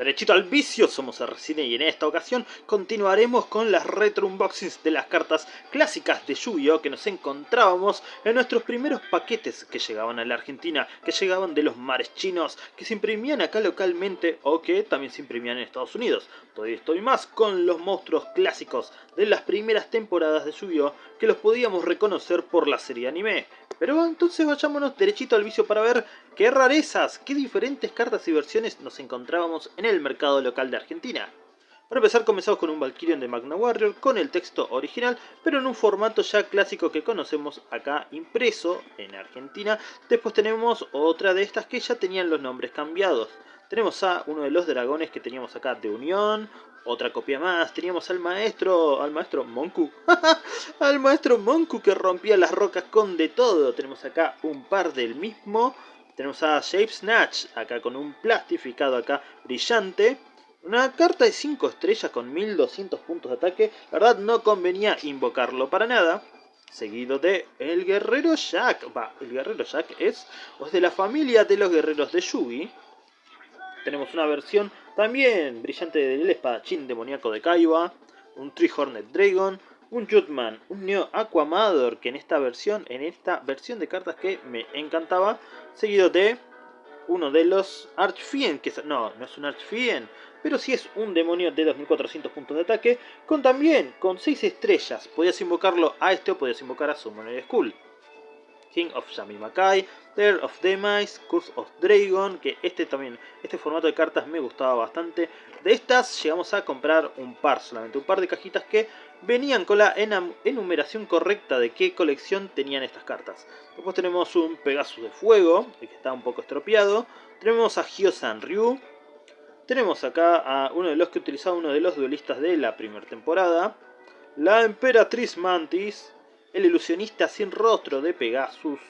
Derechito al vicio, somos Arcine y en esta ocasión continuaremos con las retro unboxings de las cartas clásicas de Yu-Gi-Oh! que nos encontrábamos en nuestros primeros paquetes que llegaban a la Argentina, que llegaban de los mares chinos, que se imprimían acá localmente o que también se imprimían en Estados Unidos. Todavía estoy más con los monstruos clásicos de las primeras temporadas de Yu-Gi-Oh! que los podíamos reconocer por la serie anime. Pero entonces vayámonos derechito al vicio para ver qué rarezas, qué diferentes cartas y versiones nos encontrábamos en el mercado local de Argentina. Para empezar comenzamos con un Valkyrion de Magna Warrior con el texto original, pero en un formato ya clásico que conocemos acá impreso en Argentina. Después tenemos otra de estas que ya tenían los nombres cambiados. Tenemos a uno de los dragones que teníamos acá de Unión, otra copia más, teníamos al maestro, al maestro Monku, al maestro Monku que rompía las rocas con de todo. Tenemos acá un par del mismo, tenemos a Shape Snatch, acá con un plastificado acá brillante. Una carta de 5 estrellas con 1200 puntos de ataque, la verdad no convenía invocarlo para nada. Seguido de el guerrero Jack, va, el guerrero Jack es, es de la familia de los guerreros de Yugi tenemos una versión también brillante del espadachín demoníaco de Kaiba, un Tree Hornet Dragon, un Jutman, un Neo Aquamador, que en esta versión, en esta versión de cartas que me encantaba, seguido de uno de los Archfien, que no, no es un Archfien, pero sí es un demonio de 2400 puntos de ataque, con también, con 6 estrellas, podías invocarlo a este o podías invocar a Summoner Skull. King of Makai, There of Demise, Curse of Dragon, que este también, este formato de cartas me gustaba bastante. De estas llegamos a comprar un par solamente, un par de cajitas que venían con la enumeración correcta de qué colección tenían estas cartas. Después tenemos un Pegasus de Fuego, que está un poco estropeado. Tenemos a Hyosan Ryu. Tenemos acá a uno de los que utilizaba uno de los duelistas de la primera temporada. La Emperatriz Mantis el ilusionista sin rostro de Pegasus.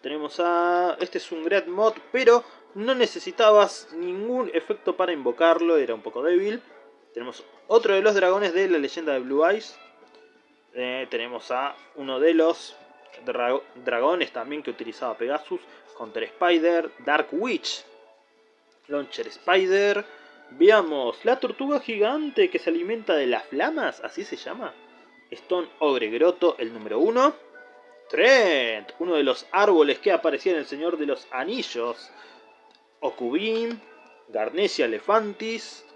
Tenemos a... Este es un Great Mod, pero no necesitabas ningún efecto para invocarlo, era un poco débil. Tenemos otro de los dragones de la leyenda de Blue Eyes. Eh, tenemos a uno de los dragones también que utilizaba Pegasus. Counter Spider, Dark Witch, Launcher Spider. Veamos, la tortuga gigante que se alimenta de las flamas, así se llama. Stone Ogre Grotto, el número 1. Trent, uno de los árboles que aparecía en El Señor de los Anillos. Okubin, Garnesia Elefantis.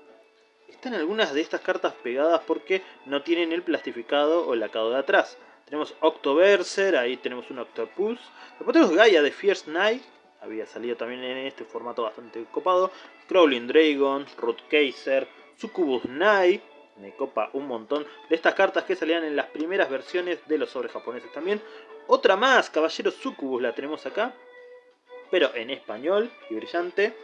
Están algunas de estas cartas pegadas porque no tienen el plastificado o el lacado de atrás. Tenemos Octoberser, ahí tenemos un Octopus. Después tenemos Gaia de Fierce Knight, había salido también en este formato bastante copado. Crawling Dragon, Root Kaiser, Succubus Knight, me copa un montón de estas cartas que salían en las primeras versiones de los sobres japoneses también. Otra más, Caballero Sucubus, la tenemos acá, pero en español y brillante.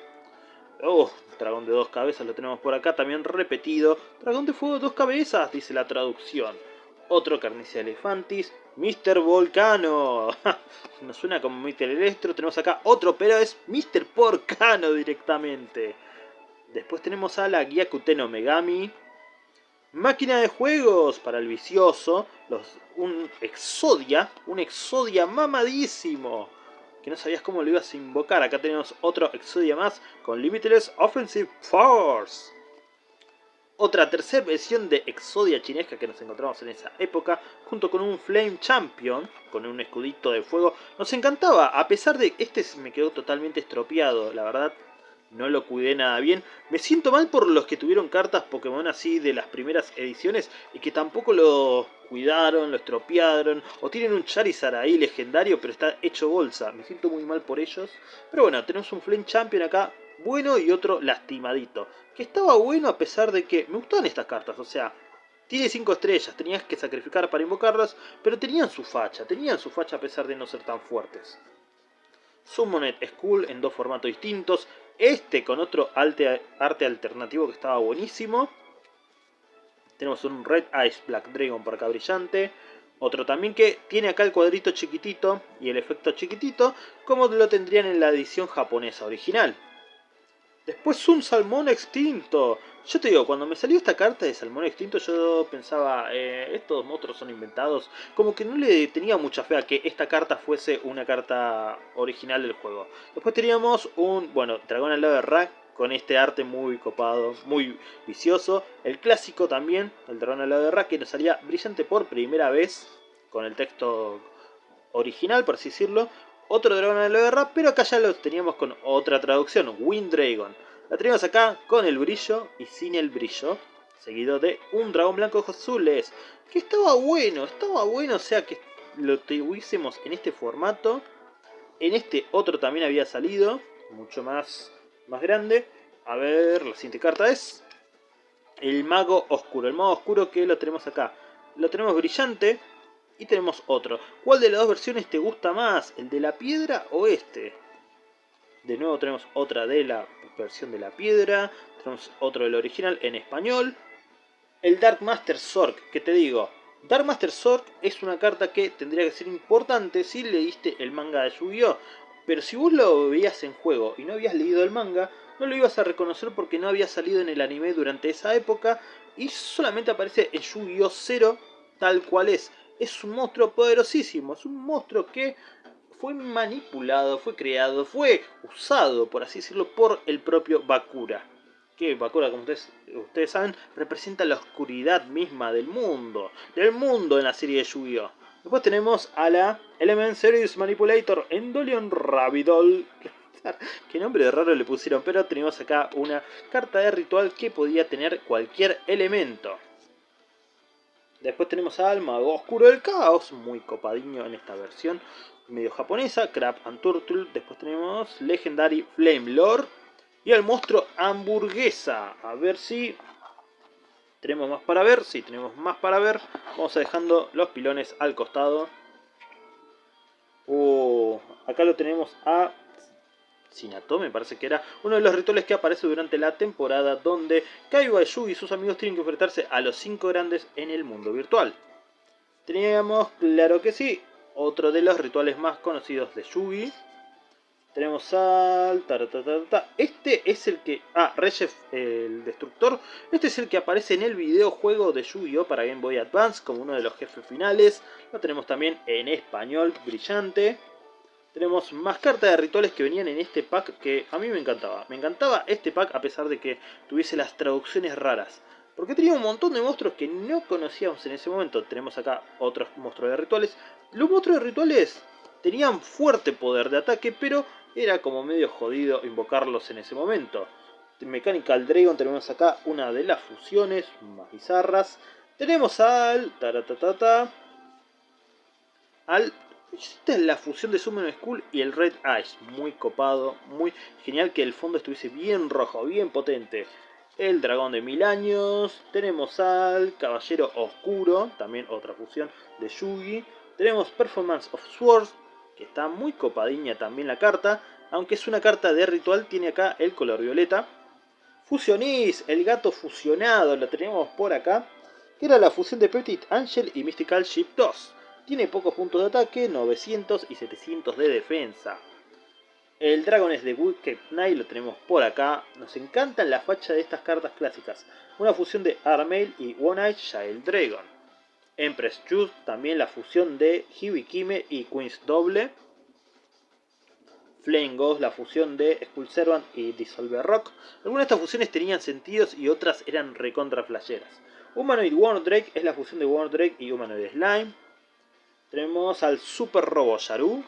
Oh, dragón de dos cabezas lo tenemos por acá, también repetido. Dragón de fuego dos cabezas, dice la traducción. Otro Carnicia Elefantis, Mr. Volcano. Nos suena como Mr. Electro. Tenemos acá otro, pero es Mr. Porcano directamente. Después tenemos a la Gyakuten Megami, Máquina de juegos para el vicioso. Los, un Exodia. Un Exodia mamadísimo. Que no sabías cómo lo ibas a invocar. Acá tenemos otro Exodia más con Limitless Offensive Force. Otra tercera versión de Exodia chinesca que nos encontramos en esa época. Junto con un Flame Champion. Con un escudito de fuego. Nos encantaba. A pesar de... Este me quedó totalmente estropeado. La verdad no lo cuidé nada bien. Me siento mal por los que tuvieron cartas Pokémon así de las primeras ediciones y que tampoco lo cuidaron, lo estropearon, o tienen un Charizard ahí legendario pero está hecho bolsa. Me siento muy mal por ellos. Pero bueno, tenemos un Flame Champion acá bueno y otro lastimadito. Que estaba bueno a pesar de que me gustaban estas cartas, o sea... Tiene 5 estrellas, tenías que sacrificar para invocarlas, pero tenían su facha, tenían su facha a pesar de no ser tan fuertes. Summonet School en dos formatos distintos, este con otro arte, alternativo que estaba buenísimo. Tenemos un Red Ice Black Dragon por acá brillante. Otro también que tiene acá el cuadrito chiquitito y el efecto chiquitito, como lo tendrían en la edición japonesa original. Después un salmón extinto. Yo te digo, cuando me salió esta carta de Salmón Extinto yo pensaba, eh, estos monstruos son inventados. Como que no le tenía mucha fe a que esta carta fuese una carta original del juego. Después teníamos un, bueno, Dragón al lado de Rack, con este arte muy copado, muy vicioso. El clásico también, el dragón de la guerra, que nos salía brillante por primera vez con el texto original, por así decirlo. Otro dragón de la guerra, pero acá ya lo teníamos con otra traducción, Wind Dragon. La tenemos acá con el brillo y sin el brillo, seguido de un dragón blanco ojos azules, que estaba bueno, estaba bueno, o sea que lo tuviésemos en este formato. En este otro también había salido, mucho más más grande. A ver, la siguiente carta es el mago oscuro. El mago oscuro que lo tenemos acá. Lo tenemos brillante y tenemos otro. ¿Cuál de las dos versiones te gusta más? ¿El de la piedra o este? De nuevo tenemos otra de la versión de la piedra. Tenemos otro del original en español. El Dark Master Zork, que te digo, Dark Master Zork es una carta que tendría que ser importante si leíste el manga de Yu-Gi-Oh! Pero si vos lo veías en juego y no habías leído el manga, no lo ibas a reconocer porque no había salido en el anime durante esa época y solamente aparece en Yu-Gi-Oh! 0 tal cual es. Es un monstruo poderosísimo, es un monstruo que fue manipulado, fue creado, fue usado, por así decirlo, por el propio Bakura. Que Bakura, como ustedes, ustedes saben, representa la oscuridad misma del mundo, del mundo en la serie de Yu-Gi-Oh! Después tenemos a la Element Series Manipulator Endolion Rabidol. Qué nombre raro le pusieron, pero tenemos acá una carta de ritual que podía tener cualquier elemento. Después tenemos al Mago Oscuro del Caos, muy copadiño en esta versión medio japonesa, Crab and Turtle. Después tenemos Legendary Flame Lord y al monstruo Hamburguesa. A ver si ¿Tenemos más para ver? Sí, tenemos más para ver. Vamos a dejando los pilones al costado. Uh, acá lo tenemos a Sinato, me parece que era uno de los rituales que aparece durante la temporada donde Kaiba, Yu y sus amigos tienen que enfrentarse a los cinco grandes en el mundo virtual. Teníamos, claro que sí, otro de los rituales más conocidos de Yugi, tenemos al... Este es el que... Ah, Reyes el Destructor. Este es el que aparece en el videojuego de Yu-Gi-Oh! para Game Boy Advance como uno de los jefes finales. Lo tenemos también en español, brillante. Tenemos más cartas de rituales que venían en este pack que a mí me encantaba. Me encantaba este pack a pesar de que tuviese las traducciones raras. Porque tenía un montón de monstruos que no conocíamos en ese momento. Tenemos acá otros monstruos de rituales. Los monstruos de rituales tenían fuerte poder de ataque, pero era como medio jodido invocarlos en ese momento. Mechanical Dragon tenemos acá una de las fusiones más bizarras. Tenemos al... Al... Esta es la fusión de Summon School y el Red Eyes. Muy copado, muy genial que el fondo estuviese bien rojo, bien potente. El dragón de mil años. Tenemos al Caballero Oscuro, también otra fusión de Yugi. Tenemos Performance of Swords, que está muy copadiña también la carta, aunque es una carta de ritual, tiene acá el color violeta. Fusionis, el gato fusionado, lo tenemos por acá, que era la fusión de Petit Angel y Mystical Ship 2. Tiene pocos puntos de ataque, 900 y 700 de defensa. El Dragon es de Wicked Knight, lo tenemos por acá. Nos encantan la facha de estas cartas clásicas. Una fusión de Armail y One Eye Child Dragon. Empress Juice, también la fusión de Hibikime y Queen's Doble. Flame Ghost, la fusión de Skull Servant y Dissolver Rock. Algunas de estas fusiones tenían sentidos y otras eran recontra flasheras. Humanoid Warner Drake es la fusión de Warner Drake y Humanoid Slime. Tenemos al Super Robo Yaru.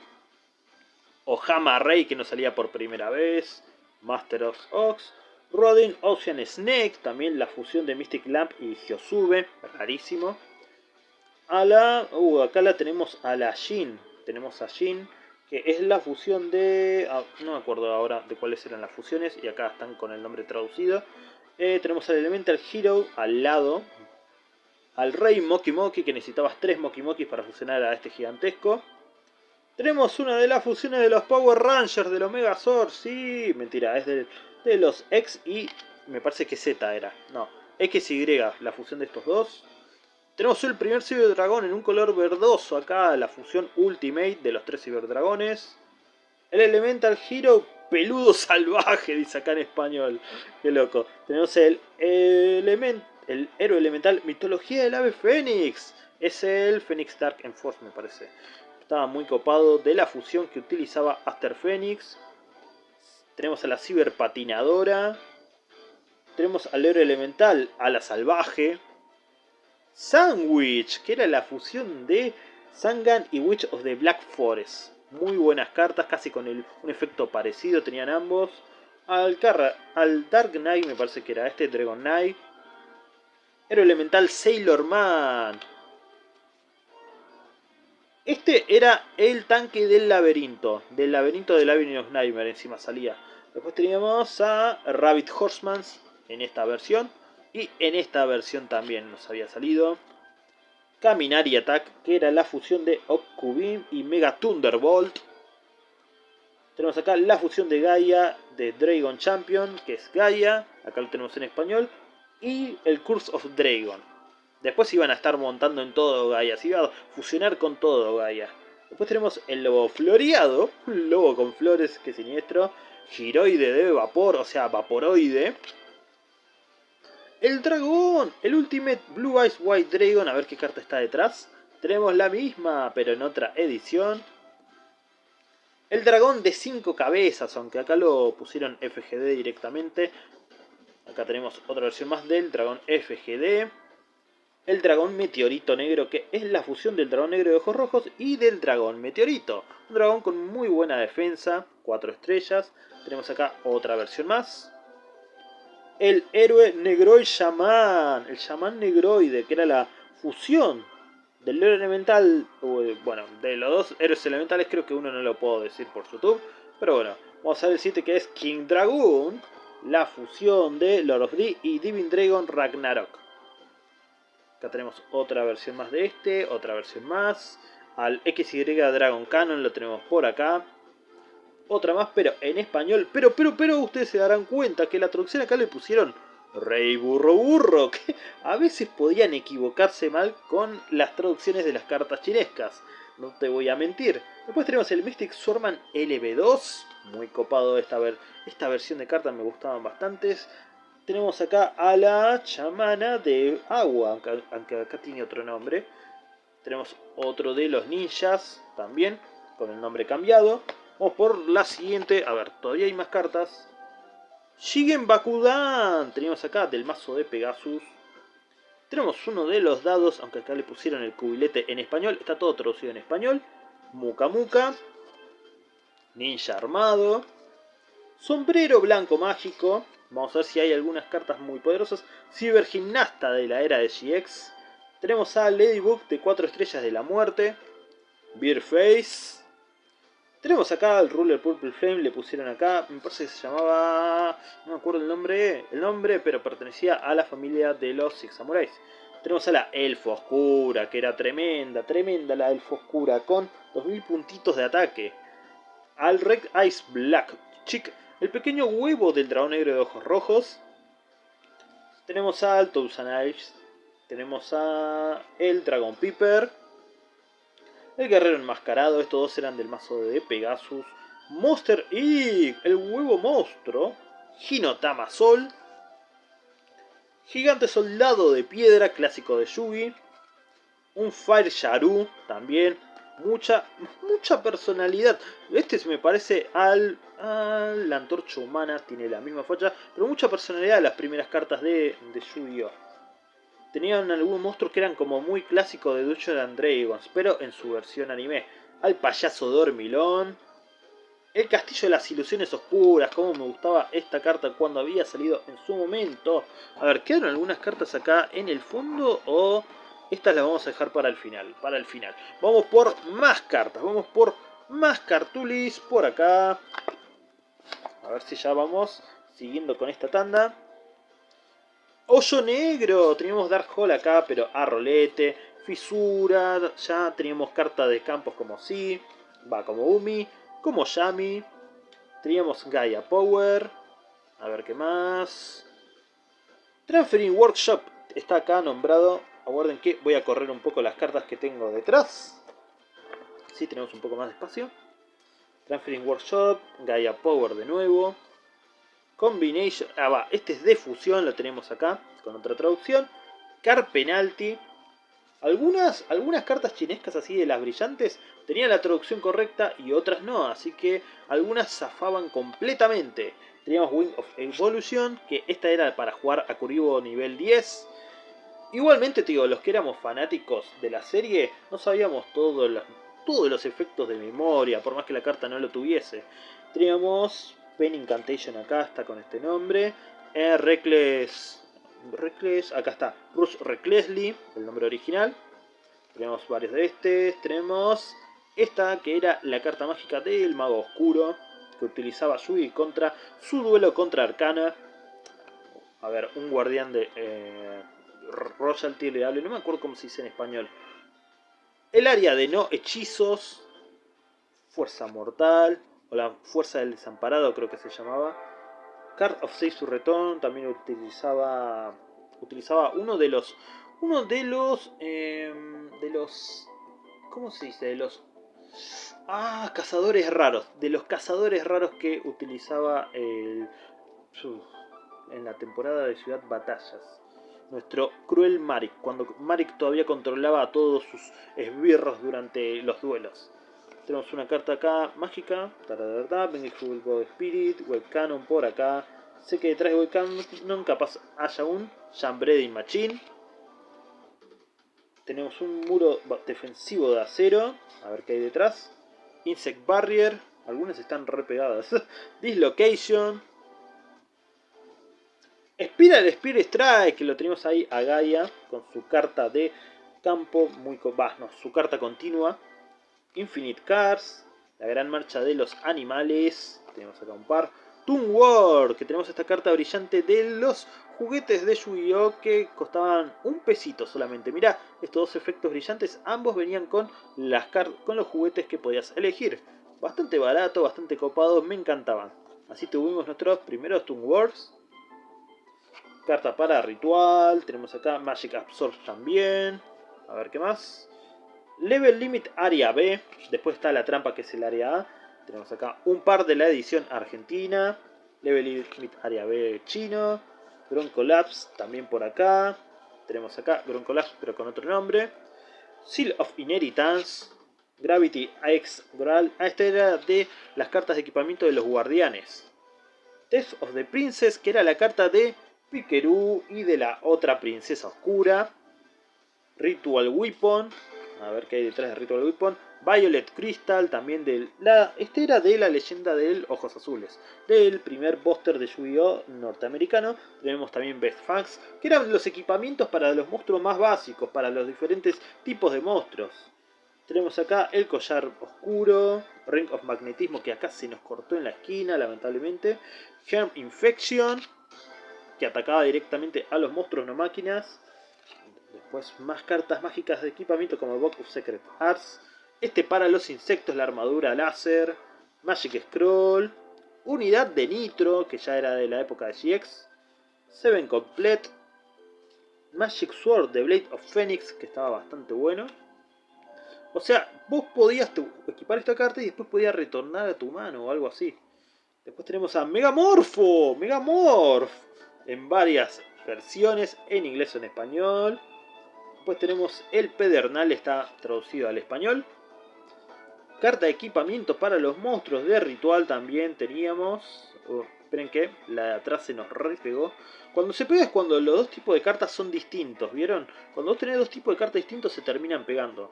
Ohama Rey que nos salía por primera vez. Master of Ox. Rodin Ocean Snake, también la fusión de Mystic Lamp y Hyosube, rarísimo a la... Uh, acá la tenemos a la Jin. Tenemos a Jin, que es la fusión de... Ah, no me acuerdo ahora de cuáles eran las fusiones, y acá están con el nombre traducido. Eh, tenemos al Elemental Hero al lado. Al Rey Moki Moki, que necesitabas tres Moki Mokis para fusionar a este gigantesco. Tenemos una de las fusiones de los Power Rangers del Omega Sword. Sí, mentira, es de, los X y me parece que Z era. No, XY, la fusión de estos dos. Tenemos el primer Cyberdragón en un color verdoso acá, la fusión Ultimate de los tres Cyberdragones. El Elemental Hero peludo salvaje, dice acá en español. Qué loco. Tenemos el, element, el héroe elemental Mitología del Ave Fénix. Es el Phoenix Dark Enforce, me parece. Estaba muy copado de la fusión que utilizaba Aster Phoenix. Tenemos a la ciberpatinadora. Tenemos al héroe elemental, a la salvaje. Sandwich, que era la fusión de Sangan y Witch of the Black Forest. Muy buenas cartas, casi con el, un efecto parecido tenían ambos. Al, al Dark Knight, me parece que era este, Dragon Knight. Héroe elemental Sailor Man. Este era el tanque del laberinto. Del laberinto del Avenue of Nightmare encima salía. Después teníamos a Rabbit Horseman en esta versión. Y en esta versión también nos había salido. Caminar y Attack, que era la fusión de Okubim y Mega Thunderbolt. Tenemos acá la fusión de Gaia de Dragon Champion, que es Gaia. Acá lo tenemos en español. Y el Curse of Dragon. Después iban a estar montando en todo Gaia, se iba a fusionar con todo Gaia. Después tenemos el lobo floreado, un lobo con flores, que siniestro. Giroide de vapor, o sea, vaporoide. El dragón, el Ultimate Blue Eyes White Dragon, a ver qué carta está detrás. Tenemos la misma, pero en otra edición. El dragón de 5 cabezas, aunque acá lo pusieron FGD directamente. Acá tenemos otra versión más del dragón FGD el dragón meteorito negro, que es la fusión del dragón negro de ojos rojos y del dragón meteorito. Un dragón con muy buena defensa, 4 estrellas. Tenemos acá otra versión más. El héroe negroid shaman, el shaman negroide, que era la fusión del héroe elemental, bueno, de los dos héroes elementales creo que uno no lo puedo decir por YouTube, pero bueno, vamos a el siguiente que es King Dragoon, la fusión de Lord of the y Divine Dragon Ragnarok. Acá tenemos otra versión más de este, otra versión más. Al XY Dragon Cannon lo tenemos por acá. Otra más, pero en español. Pero, pero, pero ustedes se darán cuenta que la traducción acá le pusieron Rey Burro Burro. Que a veces podían equivocarse mal con las traducciones de las cartas chinescas. No te voy a mentir. Después tenemos el Mystic Swordman LB2. Muy copado esta, ver esta versión de cartas, me gustaban bastantes. Tenemos acá a la chamana de agua, aunque acá tiene otro nombre. Tenemos otro de los ninjas, también, con el nombre cambiado. Vamos por la siguiente. A ver, todavía hay más cartas. Shigen Bakudan. Tenemos acá del mazo de Pegasus. Tenemos uno de los dados, aunque acá le pusieron el cubilete en español. Está todo traducido en español. Muka Muka. Ninja armado. Sombrero blanco mágico. Vamos a ver si hay algunas cartas muy poderosas. Cibergimnasta de la era de GX. Tenemos a Ladybug de 4 estrellas de la muerte. Beerface. Tenemos acá al Ruler Purple Flame, le pusieron acá, me parece que se llamaba, no me acuerdo el nombre, el nombre, pero pertenecía a la familia de los Six Samurais. Tenemos a la Elfo Oscura, que era tremenda, tremenda la Elfo Oscura, con 2000 puntitos de ataque. Al Red Ice Black Chick, el pequeño huevo del dragón negro de ojos rojos. Tenemos a Knives. Tenemos a el Dragon Piper. El guerrero enmascarado. Estos dos eran del mazo de Pegasus. Monster Egg. El huevo monstruo. Hinotama Sol. Gigante soldado de piedra. Clásico de Yugi. Un Fire Sharu también mucha, mucha personalidad. Este me parece al, la antorcha humana, tiene la misma facha, pero mucha personalidad las primeras cartas de, de Yu-Gi-Oh! Tenían algunos monstruos que eran como muy clásicos de Dungeons and Dragons, pero en su versión anime. Al payaso dormilón. El castillo de las ilusiones oscuras, como me gustaba esta carta cuando había salido en su momento. A ver, ¿quedaron algunas cartas acá en el fondo o estas las vamos a dejar para el final, para el final. Vamos por más cartas, vamos por más cartulis por acá. A ver si ya vamos siguiendo con esta tanda. Hoyo negro, teníamos Dark Hole acá, pero a rolete, fisura, ya teníamos cartas de campos como Si, va como Umi, como Yami. Teníamos Gaia Power, a ver qué más. Transferring Workshop está acá nombrado Aguarden que voy a correr un poco las cartas que tengo detrás. Si tenemos un poco más de espacio. Transferring Workshop, Gaia Power de nuevo. Combination, ah va, este es de fusión, lo tenemos acá con otra traducción. Car Penalty. Algunas, algunas cartas chinescas así de las brillantes tenían la traducción correcta y otras no, así que algunas zafaban completamente. Teníamos Wing of Evolution, que esta era para jugar a Kuribo nivel 10. Igualmente, te digo, los que éramos fanáticos de la serie, no sabíamos todos los, todos los efectos de memoria, por más que la carta no lo tuviese. Teníamos Pen Incantation acá, está con este nombre. Eh, Reckless Reckless, acá está, Bruce Recklessly, el nombre original. Tenemos varios de estos, tenemos esta que era la carta mágica del mago oscuro, que utilizaba Yui contra su duelo contra Arcana. A ver, un guardián de eh, Royalty le no me acuerdo cómo se dice en español. El área de no hechizos, fuerza mortal, la fuerza del desamparado creo que se llamaba. Card of Seisu Return también utilizaba utilizaba uno de los uno de los em, de los ¿cómo se dice? de los ah cazadores raros de los cazadores raros que utilizaba el en la temporada de Ciudad Batallas. Nuestro cruel Marik cuando Marik todavía controlaba a todos sus esbirros durante los duelos tenemos una carta acá mágica. Vengeful God Spirit. Webcanon por acá. Sé que detrás de Webcanon capaz haya un Jambreading Machine. Tenemos un muro defensivo de acero. A ver qué hay detrás. Insect Barrier. Algunas están re pegadas. Dislocation. Spiral Spear Strike. Que lo tenemos ahí a Gaia. Con su carta de campo. Muy... Bah, no, su carta continua. Infinite Cars, la gran marcha de los animales, tenemos acá un par. Toon War, que tenemos esta carta brillante de los juguetes de Yu-Gi-Oh! que costaban un pesito solamente. Mira, estos dos efectos brillantes, ambos venían con, las con los juguetes que podías elegir. Bastante barato, bastante copado, me encantaban. Así tuvimos nuestros primeros Toon Wars. Carta para ritual, tenemos acá Magic Absorb también. A ver qué más. Level Limit Área B. Después está la trampa que es el área A. Tenemos acá un par de la edición argentina. Level Limit Área B chino. Collapse también por acá. Tenemos acá Collapse pero con otro nombre. Seal of Inheritance. Gravity X Graal. Ah, esta era de las cartas de equipamiento de los guardianes. Test of the Princess, que era la carta de Pikeru y de la otra princesa oscura. Ritual Weapon, a ver qué hay detrás de Ritual Weapon. Violet Crystal, también de la... Este era de la leyenda del Ojos Azules, del primer póster de Yu-Gi-Oh! norteamericano. Tenemos también Best Facts, que eran los equipamientos para los monstruos más básicos, para los diferentes tipos de monstruos. Tenemos acá el collar oscuro, Ring of Magnetismo, que acá se nos cortó en la esquina, lamentablemente. Germ Infection, que atacaba directamente a los monstruos no máquinas. Después más cartas mágicas de equipamiento como Book of Secret Arts. Este para los insectos, la armadura láser. Magic Scroll. Unidad de Nitro, que ya era de la época de GX. Seven Complete. Magic Sword de Blade of Phoenix, que estaba bastante bueno. O sea, vos podías equipar esta carta y después podías retornar a tu mano o algo así. Después tenemos a Megamorfo, Megamorph, en varias versiones, en inglés o en español. Después tenemos el pedernal, está traducido al español. Carta de equipamiento para los monstruos de ritual también teníamos. Oh, esperen que la de atrás se nos repegó. Cuando se pega es cuando los dos tipos de cartas son distintos, ¿vieron? Cuando vos tenés dos tipos de cartas distintos se terminan pegando.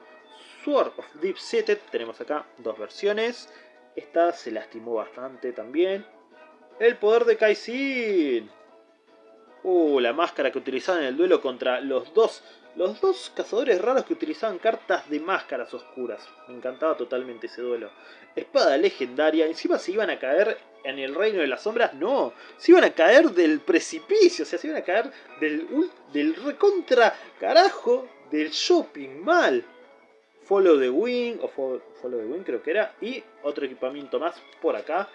Sword of Deep Seated, tenemos acá dos versiones. Esta se lastimó bastante también. El poder de Kaisin. Uh, la máscara que utilizaban en el duelo contra los dos los dos cazadores raros que utilizaban cartas de máscaras oscuras. Me encantaba totalmente ese duelo. Espada legendaria. Encima se iban a caer en el reino de las sombras. No, se iban a caer del precipicio. O sea, se iban a caer del, del recontra carajo del shopping mal. Follow the Wing, o Follow the Wing creo que era, y otro equipamiento más por acá.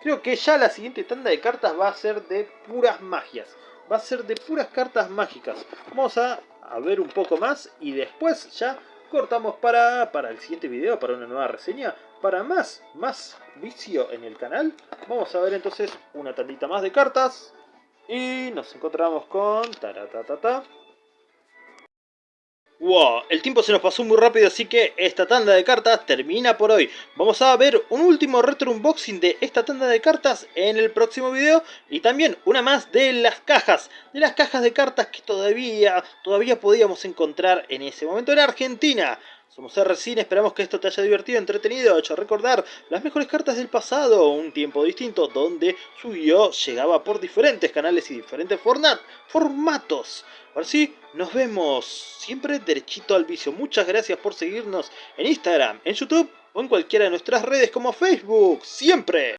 Creo que ya la siguiente tanda de cartas va a ser de puras magias. Va a ser de puras cartas mágicas. Vamos a ver un poco más y después ya cortamos para, para el siguiente video, para una nueva reseña, para más, más vicio en el canal. Vamos a ver entonces una tantita más de cartas y nos encontramos con... ta Wow, el tiempo se nos pasó muy rápido así que esta tanda de cartas termina por hoy. Vamos a ver un último retro unboxing de esta tanda de cartas en el próximo video y también una más de las cajas, de las cajas de cartas que todavía, todavía podíamos encontrar en ese momento en Argentina. Somos RCine, esperamos que esto te haya divertido, entretenido, hecho recordar las mejores cartas del pasado, un tiempo distinto donde su yu llegaba por diferentes canales y diferentes format, formatos. Ahora sí, nos vemos siempre derechito al vicio. Muchas gracias por seguirnos en Instagram, en YouTube o en cualquiera de nuestras redes como Facebook. ¡Siempre!